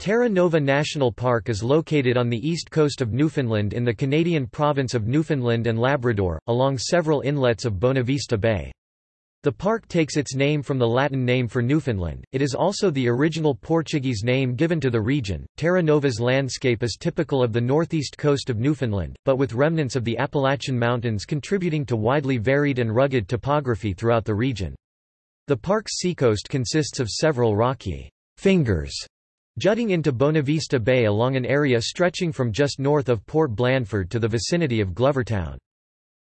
Terra Nova National Park is located on the east coast of Newfoundland in the Canadian province of Newfoundland and Labrador, along several inlets of Bonavista Bay. The park takes its name from the Latin name for Newfoundland. It is also the original Portuguese name given to the region. Terra Nova's landscape is typical of the northeast coast of Newfoundland, but with remnants of the Appalachian Mountains contributing to widely varied and rugged topography throughout the region. The park's seacoast consists of several rocky fingers jutting into Bonavista Bay along an area stretching from just north of Port Blandford to the vicinity of Glovertown.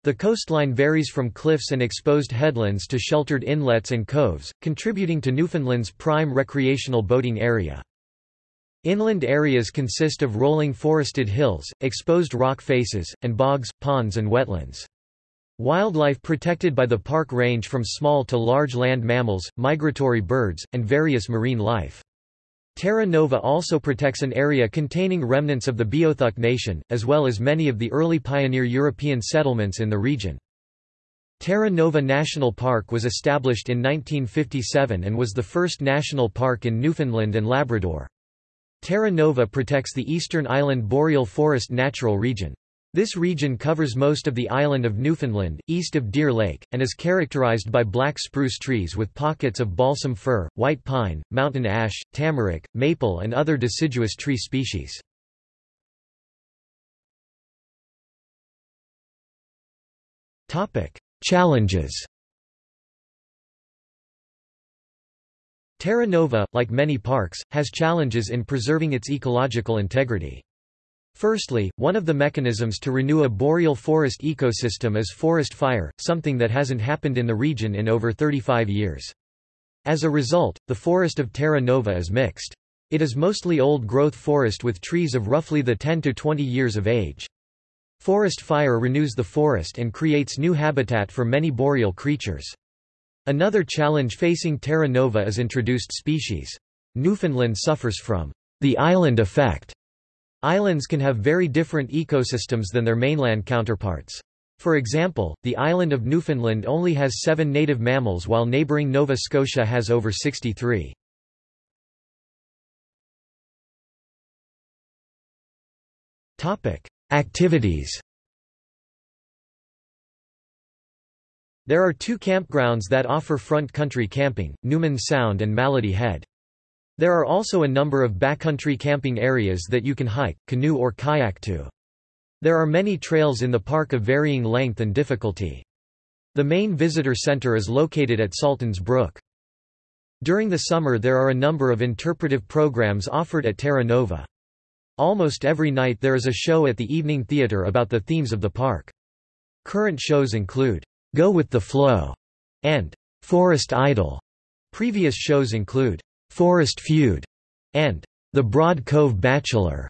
The coastline varies from cliffs and exposed headlands to sheltered inlets and coves, contributing to Newfoundland's prime recreational boating area. Inland areas consist of rolling forested hills, exposed rock faces, and bogs, ponds and wetlands. Wildlife protected by the park range from small to large land mammals, migratory birds, and various marine life. Terra Nova also protects an area containing remnants of the Beothuk nation, as well as many of the early pioneer European settlements in the region. Terra Nova National Park was established in 1957 and was the first national park in Newfoundland and Labrador. Terra Nova protects the eastern island boreal forest natural region. This region covers most of the island of Newfoundland, east of Deer Lake, and is characterized by black spruce trees with pockets of balsam fir, white pine, mountain ash, tamarack, maple and other deciduous tree species. Challenges Terra Nova, like many parks, has challenges in preserving its ecological integrity. Firstly, one of the mechanisms to renew a boreal forest ecosystem is forest fire, something that hasn't happened in the region in over 35 years. As a result, the forest of Terra Nova is mixed. It is mostly old-growth forest with trees of roughly the 10 to 20 years of age. Forest fire renews the forest and creates new habitat for many boreal creatures. Another challenge facing Terra Nova is introduced species. Newfoundland suffers from the island effect Islands can have very different ecosystems than their mainland counterparts. For example, the island of Newfoundland only has seven native mammals while neighbouring Nova Scotia has over 63. Activities There are two campgrounds that offer front country camping, Newman Sound and Malady Head. There are also a number of backcountry camping areas that you can hike, canoe or kayak to. There are many trails in the park of varying length and difficulty. The main visitor center is located at Saltons Brook. During the summer there are a number of interpretive programs offered at Terra Nova. Almost every night there is a show at the evening theater about the themes of the park. Current shows include, Go with the Flow and Forest Idol. Previous shows include Forest Feud, and The Broad Cove Bachelor.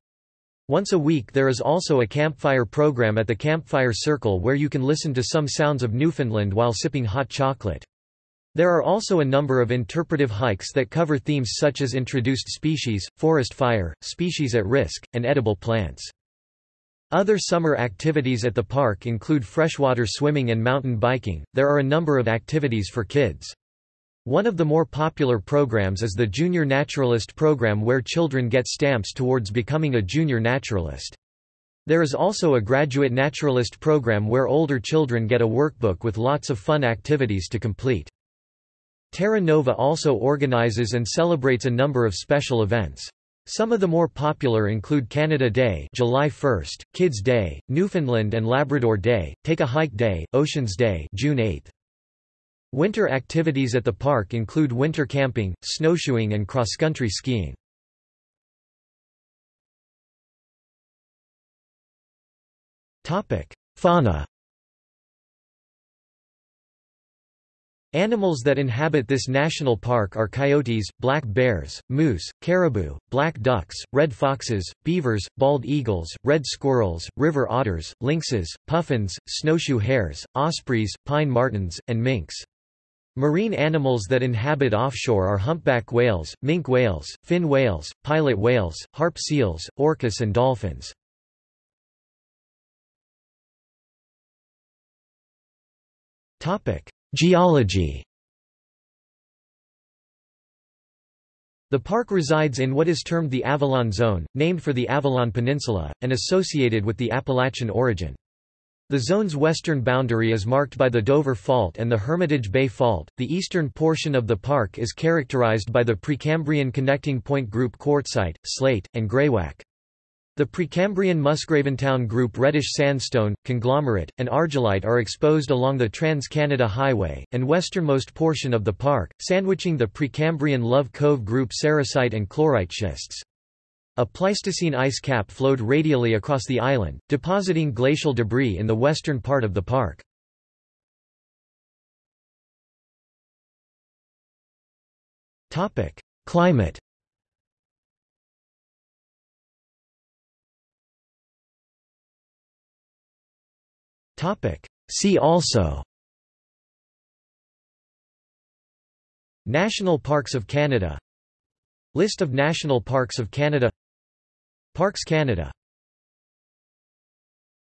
Once a week there is also a campfire program at the Campfire Circle where you can listen to some sounds of Newfoundland while sipping hot chocolate. There are also a number of interpretive hikes that cover themes such as introduced species, forest fire, species at risk, and edible plants. Other summer activities at the park include freshwater swimming and mountain biking. There are a number of activities for kids. One of the more popular programs is the Junior Naturalist program where children get stamps towards becoming a junior naturalist. There is also a Graduate Naturalist program where older children get a workbook with lots of fun activities to complete. Terra Nova also organizes and celebrates a number of special events. Some of the more popular include Canada Day July 1, Kids Day, Newfoundland and Labrador Day, Take a Hike Day, Oceans Day June 8. Winter activities at the park include winter camping, snowshoeing and cross-country skiing. Fauna Animals that inhabit this national park are coyotes, black bears, moose, caribou, black ducks, red foxes, beavers, bald eagles, red squirrels, river otters, lynxes, puffins, snowshoe hares, ospreys, pine martens, and minks. Marine animals that inhabit offshore are humpback whales, minke whales, fin whales, pilot whales, harp seals, orcas and dolphins. Geology The park resides in what is termed the Avalon Zone, named for the Avalon Peninsula, and associated with the Appalachian origin. The zone's western boundary is marked by the Dover Fault and the Hermitage Bay Fault. The eastern portion of the park is characterized by the Precambrian connecting point group quartzite, slate, and greywacke. The Precambrian Musgravetown Group reddish sandstone, conglomerate, and argillite are exposed along the Trans-Canada Highway, and westernmost portion of the park, sandwiching the Precambrian Love Cove Group sericite and chlorite schists. A Pleistocene ice cap flowed radially across the island, depositing glacial debris in the western part of the park. Climate See also National Parks of Canada List of National Parks of Canada Parks Canada